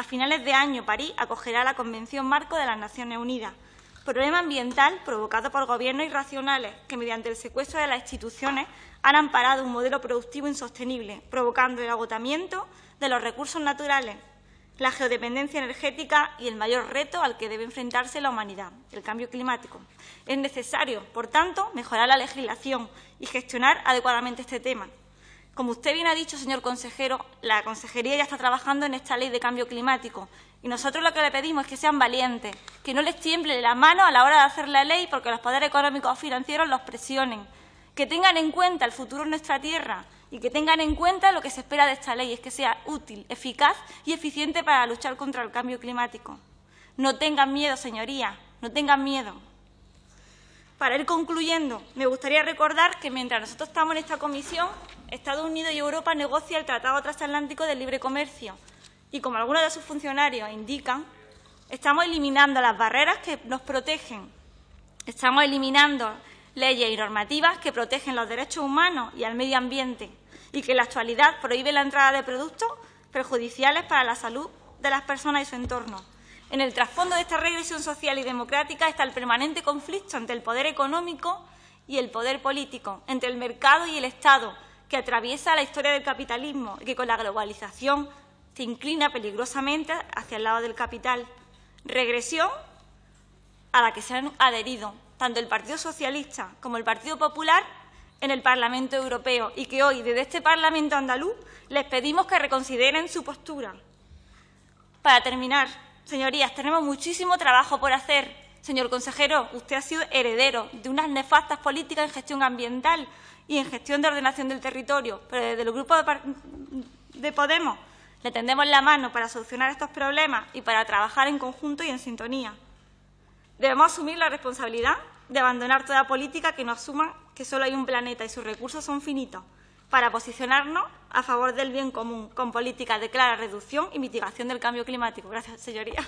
A finales de año, París acogerá la Convención Marco de las Naciones Unidas. Problema ambiental provocado por gobiernos irracionales que, mediante el secuestro de las instituciones, han amparado un modelo productivo insostenible, provocando el agotamiento de los recursos naturales, la geodependencia energética y el mayor reto al que debe enfrentarse la humanidad, el cambio climático. Es necesario, por tanto, mejorar la legislación y gestionar adecuadamente este tema. Como usted bien ha dicho, señor consejero, la Consejería ya está trabajando en esta ley de cambio climático y nosotros lo que le pedimos es que sean valientes, que no les tiemble la mano a la hora de hacer la ley porque los poderes económicos o financieros los presionen, que tengan en cuenta el futuro de nuestra tierra y que tengan en cuenta lo que se espera de esta ley, es que sea útil, eficaz y eficiente para luchar contra el cambio climático. No tengan miedo, señorías, no tengan miedo. Para ir concluyendo, me gustaría recordar que mientras nosotros estamos en esta comisión, Estados Unidos y Europa negocian el Tratado Transatlántico de Libre Comercio y, como algunos de sus funcionarios indican, estamos eliminando las barreras que nos protegen, estamos eliminando leyes y normativas que protegen los derechos humanos y al medio ambiente y que en la actualidad prohíbe la entrada de productos perjudiciales para la salud de las personas y su entorno. En el trasfondo de esta regresión social y democrática está el permanente conflicto entre el poder económico y el poder político, entre el mercado y el Estado, que atraviesa la historia del capitalismo y que con la globalización se inclina peligrosamente hacia el lado del capital. Regresión a la que se han adherido tanto el Partido Socialista como el Partido Popular en el Parlamento Europeo y que hoy, desde este Parlamento andaluz, les pedimos que reconsideren su postura. Para terminar, señorías, tenemos muchísimo trabajo por hacer. Señor consejero, usted ha sido heredero de unas nefastas políticas en gestión ambiental y en gestión de ordenación del territorio, pero desde el Grupo de Podemos le tendemos la mano para solucionar estos problemas y para trabajar en conjunto y en sintonía. Debemos asumir la responsabilidad de abandonar toda política que no asuma que solo hay un planeta y sus recursos son finitos, para posicionarnos a favor del bien común, con políticas de clara reducción y mitigación del cambio climático. Gracias, señoría.